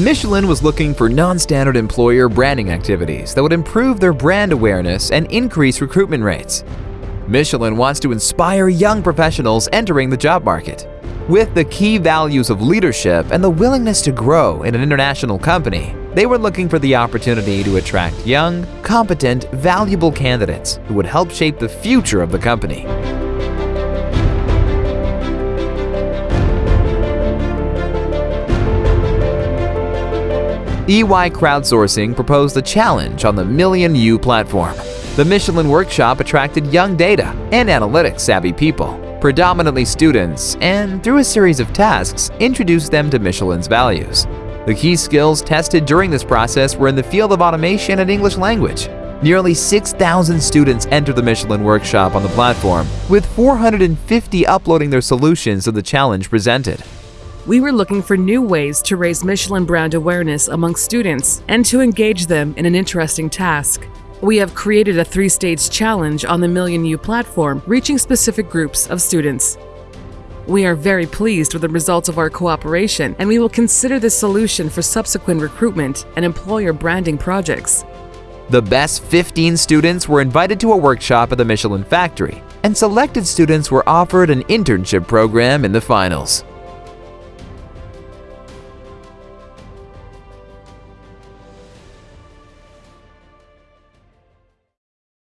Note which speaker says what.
Speaker 1: Michelin was looking for non-standard employer branding activities that would improve their brand awareness and increase recruitment rates. Michelin wants to inspire young professionals entering the job market. With the key values of leadership and the willingness to grow in an international company, they were looking for the opportunity to attract young, competent, valuable candidates who would help shape the future of the company. EY Crowdsourcing proposed a challenge on the Million U platform. The Michelin Workshop attracted young data and analytics savvy people, predominantly students, and through a series of tasks, introduced them to Michelin's values. The key skills tested during this process were in the field of automation and English language. Nearly 6,000 students entered the Michelin Workshop on the platform, with 450 uploading their solutions to the challenge presented.
Speaker 2: We were looking for new ways to raise Michelin brand awareness among students and to engage them in an interesting task. We have created a three-stage challenge on the Million U platform, reaching specific groups of students. We are very pleased with the results of our cooperation, and we will consider this solution for subsequent recruitment and employer branding projects.
Speaker 1: The best 15 students were invited to a workshop at the Michelin factory, and selected students were offered an internship program in the finals.